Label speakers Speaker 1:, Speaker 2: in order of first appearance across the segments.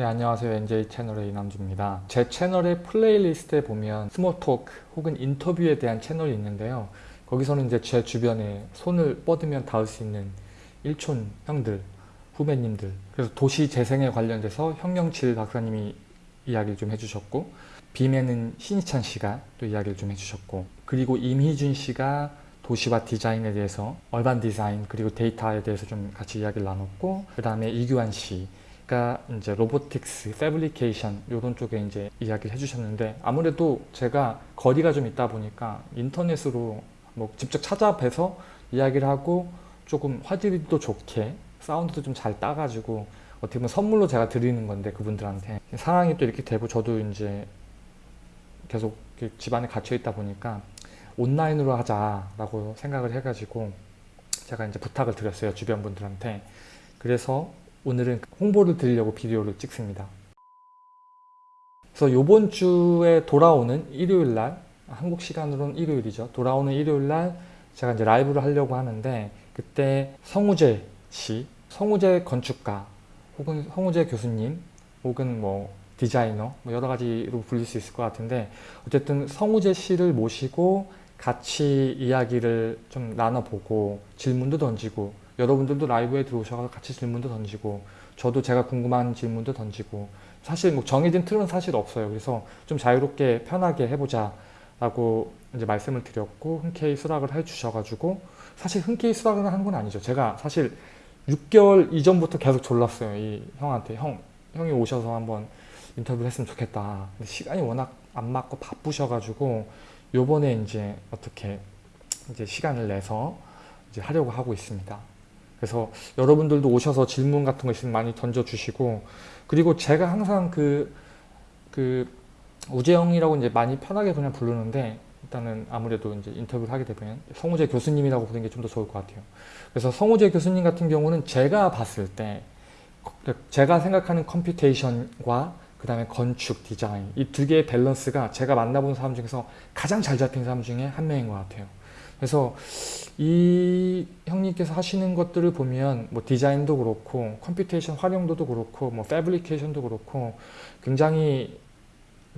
Speaker 1: 네 안녕하세요. NJ 채널의 이남주입니다. 제 채널의 playlist에 보면 small talk 혹은 인터뷰에 대한 채널이 있는데요. 거기서는 이제 제 주변에 손을 뻗으면 닿을 수 있는 일촌 형들 후배님들 그래서 도시 재생에 관련돼서 형경칠 박사님이 이야기를 좀 해주셨고 BIM에는 신희찬 씨가 또 이야기를 좀 해주셨고 그리고 임희준 씨가 도시와 디자인에 대해서 urban design 그리고 데이터에 대해서 좀 같이 이야기를 나눴고 그 다음에 이규환 씨 가 이제 로보틱스, 패브리케이션 이런 쪽에 이제 이야기를 해주셨는데 아무래도 제가 거리가 좀 있다 보니까 인터넷으로 뭐 직접 찾아뵈서 이야기를 하고 조금 화질도 좋게 사운드도 좀 잘 따가지고 어떻게 보면 선물로 제가 드리는 건데 그분들한테. 상황이 또 이렇게 되고 저도 이제 계속 집안에 갇혀 있다 보니까 온라인으로 하자라고 생각을 해가지고 제가 이제 부탁을 드렸어요 주변 분들한테. 그래서 오늘은 홍보를 드리려고 비디오를 찍습니다. 그래서 요번 주에 돌아오는 일요일 날 한국 시간으로는 일요일이죠. 돌아오는 일요일 날 제가 이제 라이브를 하려고 하는데 그때 성우재 씨 성우재 건축가 혹은 성우재 교수님 혹은 뭐 디자이너 뭐 여러 가지로 불릴 수 있을 것 같은데 어쨌든 성우재 씨를 모시고 같이 이야기를 좀 나눠보고 질문도 던지고 여러분들도 라이브에 들어오셔서 같이 질문도 던지고 저도 제가 궁금한 질문도 던지고 사실 뭐 정해진 틀은 사실 없어요. 그래서 좀 자유롭게 편하게 해보자 라고 이제 말씀을 드렸고 흔쾌히 수락을 해 주셔가지고 사실 흔쾌히 수락을 한 건 아니죠. 제가 사실 6개월 이전부터 계속 졸랐어요. 이 형한테. 형 형이 오셔서 한번 인터뷰를 했으면 좋겠다. 시간이 워낙 안 맞고 바쁘셔가지고 요번에 이제 어떻게 이제 시간을 내서 이제 하려고 하고 있습니다. 그래서 여러분들도 오셔서 질문 같은 거 있으면 많이 던져주시고 그리고 제가 항상 그, 그 우재영이라고 이제 많이 편하게 그냥 부르는데 일단은 아무래도 이제 인터뷰를 하게 되면 성우재 교수님이라고 부르는 게 좀 더 좋을 것 같아요. 그래서 성우재 교수님 같은 경우는 제가 봤을 때 제가 생각하는 computation과 그 다음에 건축, 디자인 이 두 개의 밸런스가 제가 만나본 사람 중에서 가장 잘 잡힌 사람 중에 한 명인 것 같아요. 그래서 이 형님께서 하시는 것들을 보면 뭐 디자인도 그렇고 computation 활용도도 그렇고 뭐 fabrication도 그렇고 굉장히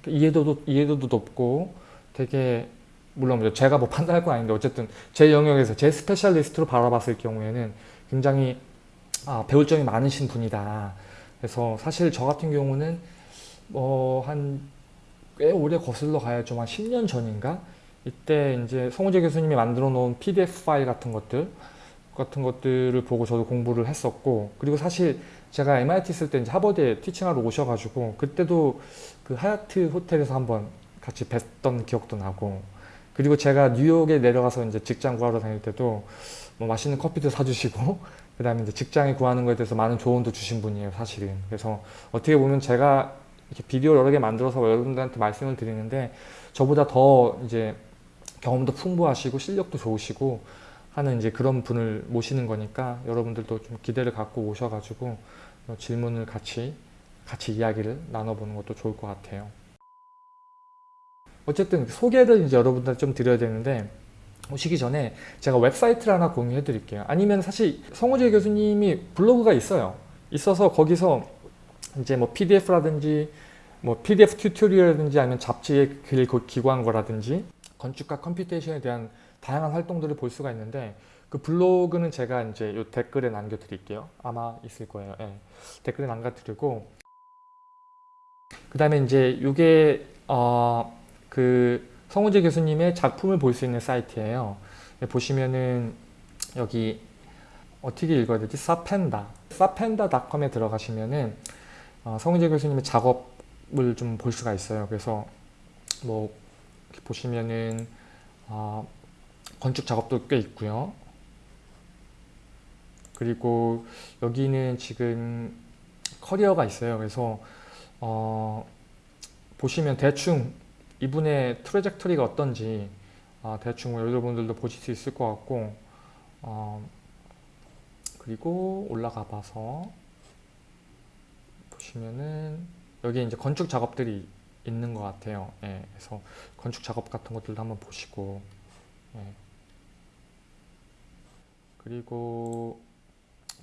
Speaker 1: 이해도도 이해도도 높고 되게 물론 뭐 제가 뭐 판단할 건 아닌데 어쨌든 제 영역에서 제 specialist로 바라봤을 경우에는 굉장히 아, 배울 점이 많으신 분이다. 그래서 사실 저 같은 경우는 뭐한 꽤 오래 거슬러 가야죠. 한 10년 전인가? 이때 이제 성우재 교수님이 만들어 놓은 PDF 파일 같은 것들 같은 것들을 보고 저도 공부를 했었고 그리고 사실 제가 MIT 있을 때 이제 하버드에 티칭하러 오셔가지고 그때도 그 하얏트 호텔에서 한번 같이 뵀던 기억도 나고 그리고 제가 뉴욕에 내려가서 이제 직장 구하러 다닐 때도 뭐 맛있는 커피도 사주시고 그 다음에 이제 직장에 구하는 것에 대해서 많은 조언도 주신 분이에요 사실은. 그래서 어떻게 보면 제가 이렇게 비디오 여러 개 만들어서 여러분들한테 말씀을 드리는데 저보다 더 이제 경험도 풍부하시고 실력도 좋으시고 하는 이제 그런 분을 모시는 거니까 여러분들도 좀 기대를 갖고 오셔가지고 질문을 같이 같이 이야기를 나눠보는 것도 좋을 것 같아요. 어쨌든 소개를 이제 여러분들 좀 드려야 되는데 오시기 전에 제가 웹사이트를 하나 공유해 드릴게요. 아니면 사실 성우재 교수님이 블로그가 있어요. 있어서 거기서 이제 뭐 PDF라든지 뭐 PDF tutorial이라든지 아니면 잡지에 글 기고한 거라든지 건축과 computation에 대한 다양한 활동들을 볼 수가 있는데 그 블로그는 제가 이제 요 댓글에 남겨드릴게요. 아마 있을 거예요. 예. 댓글에 남겨드리고 그 다음에 이제 이게 어, 그 성우재 교수님의 작품을 볼 수 있는 사이트예요. 예, 보시면은 여기 어떻게 읽어야 되지? 사펜다 사펜다닷컴에 들어가시면은 어, 성우재 교수님의 작업을 좀 볼 수가 있어요. 그래서 뭐 보시면은 어, 건축 작업도 꽤 있고요. 그리고 여기는 지금 커리어가 있어요. 그래서 어, 보시면 대충 이분의 트레젝터리가 어떤지 어, 대충 여러분들도 보실 수 있을 것 같고 어, 그리고 올라가 봐서 보시면은 여기 이제 건축 작업들이 있는 것 같아요. 예, 그래서 건축 작업 같은 것들도 한번 보시고 예. 그리고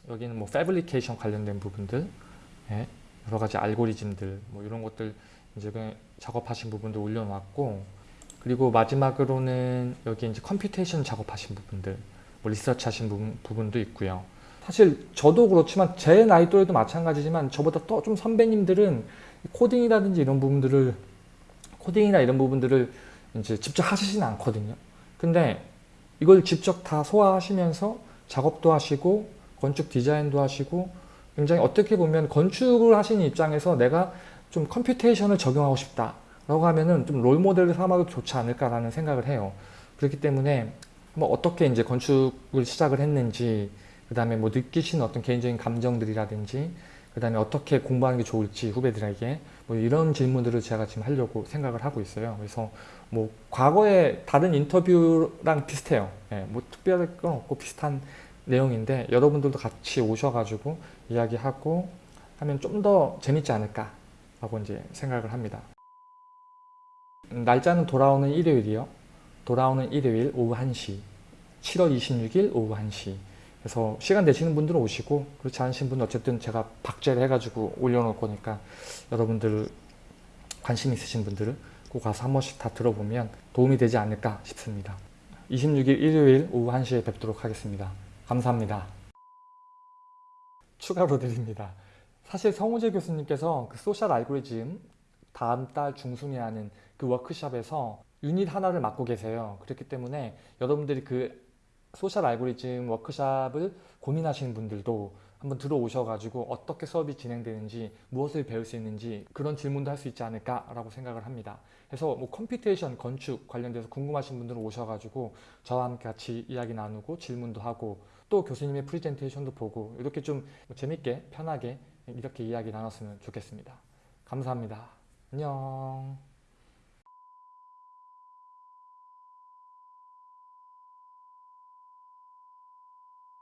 Speaker 1: 여기는 뭐 패브리케이션 관련된 부분들 예, 여러 가지 알고리즘들 뭐 이런 것들 이제 그 작업하신 부분도 올려놨고 그리고 마지막으로는 여기 이제 computation 작업하신 부분들 뭐 리서치 하신 부분, 부분도 있고요. 사실 저도 그렇지만 제 나이 또래도 마찬가지지만 저보다 또 좀 선배님들은 코딩이라든지 이런 부분들을 코딩이나 이런 부분들을 이제 직접 하시진 않거든요. 근데 이걸 직접 다 소화하시면서 작업도 하시고 건축 디자인도 하시고 굉장히 어떻게 보면 건축을 하시는 입장에서 내가 좀 computation을 적용하고 싶다 라고 하면은 좀 role model을 삼아도 좋지 않을까라는 생각을 해요. 그렇기 때문에 뭐 어떻게 이제 건축을 시작을 했는지 그 다음에 뭐 느끼시는 어떤 개인적인 감정들이라든지 그 다음에 어떻게 공부하는 게 좋을지 후배들에게 뭐 이런 질문들을 제가 지금 하려고 생각을 하고 있어요. 그래서 뭐 과거에 다른 인터뷰랑 비슷해요. 예, 뭐 특별할 건 없고 비슷한 내용인데 여러분들도 같이 오셔가지고 이야기하고 하면 좀 더 재밌지 않을까 라고 이제 생각을 합니다. 음, 날짜는 돌아오는 일요일이요. 돌아오는 일요일 오후 1시 7월 26일 오후 1시 그래서 시간 되시는 분들은 오시고 그렇지 않으신 분은 어쨌든 제가 박제를 해가지고 올려놓을 거니까 여러분들 관심 있으신 분들은 꼭 가서 한 번씩 다 들어보면 도움이 되지 않을까 싶습니다. 26일 일요일 오후 1시에 뵙도록 하겠습니다. 감사합니다. 추가로 드립니다. 사실 성우재 교수님께서 그 social 알고리즘 다음 달 중순에 하는 그 워크숍에서 유닛 하나를 맡고 계세요. 그렇기 때문에 여러분들이 그 social 알고리즘 워크숍을 고민하시는 분들도 한번 들어오셔가지고 어떻게 수업이 진행되는지 무엇을 배울 수 있는지 그런 질문도 할 수 있지 않을까 라고 생각을 합니다. 그래서 뭐 computation, 건축 관련돼서 궁금하신 분들은 오셔가지고 저와 함께 같이 이야기 나누고 질문도 하고 또 교수님의 프리젠테이션도 보고 이렇게 좀 재밌게 편하게 이렇게 이야기 나눴으면 좋겠습니다. 감사합니다. 안녕